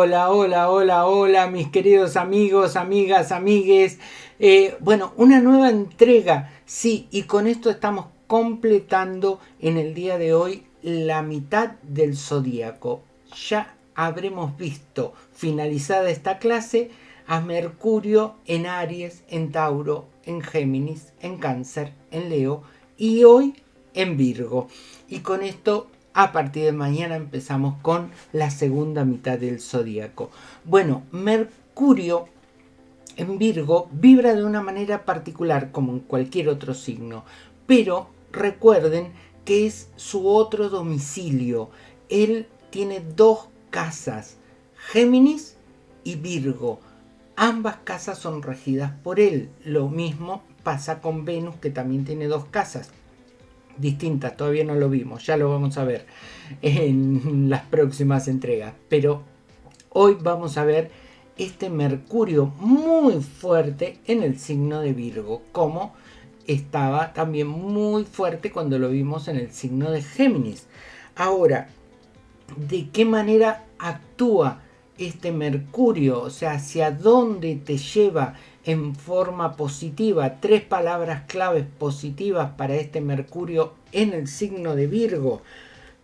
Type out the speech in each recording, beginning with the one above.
Hola, hola, hola, hola, mis queridos amigos, amigas, amigues. Eh, bueno, una nueva entrega, sí, y con esto estamos completando en el día de hoy la mitad del zodíaco. Ya habremos visto finalizada esta clase a Mercurio en Aries, en Tauro, en Géminis, en Cáncer, en Leo y hoy en Virgo. Y con esto a partir de mañana empezamos con la segunda mitad del zodíaco. Bueno, Mercurio en Virgo vibra de una manera particular como en cualquier otro signo, pero recuerden que es su otro domicilio. Él tiene dos casas, Géminis y Virgo. Ambas casas son regidas por él. Lo mismo pasa con Venus, que también tiene dos casas distintas, todavía no lo vimos, ya lo vamos a ver en las próximas entregas. Pero hoy vamos a ver este Mercurio muy fuerte en el signo de Virgo, como estaba también muy fuerte cuando lo vimos en el signo de Géminis. Ahora, ¿de qué manera actúa este Mercurio? O sea, ¿hacia dónde te lleva en forma positiva, tres palabras claves positivas para este Mercurio en el signo de Virgo.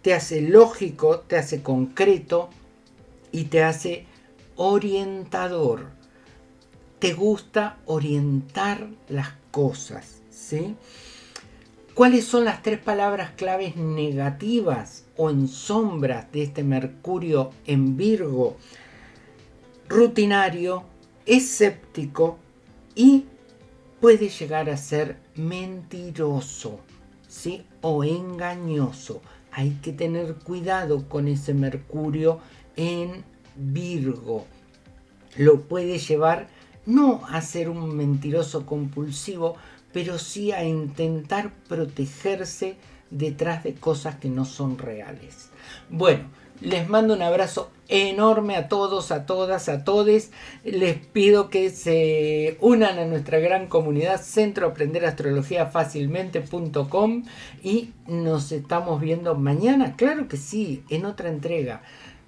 Te hace lógico, te hace concreto y te hace orientador. Te gusta orientar las cosas, ¿sí? ¿Cuáles son las tres palabras claves negativas o en sombras de este Mercurio en Virgo? Rutinario, escéptico y puede llegar a ser mentiroso, ¿sí? O engañoso. Hay que tener cuidado con ese Mercurio en Virgo. Lo puede llevar no a ser un mentiroso compulsivo, pero sí a intentar protegerse detrás de cosas que no son reales. Bueno, les mando un abrazo enorme a todos, a todas, a todes. Les pido que se unan a nuestra gran comunidad Centro Aprender y nos estamos viendo mañana, claro que sí, en otra entrega.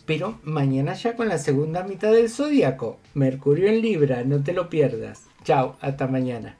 Pero mañana ya con la segunda mitad del zodíaco. Mercurio en Libra, no te lo pierdas. Chao, hasta mañana.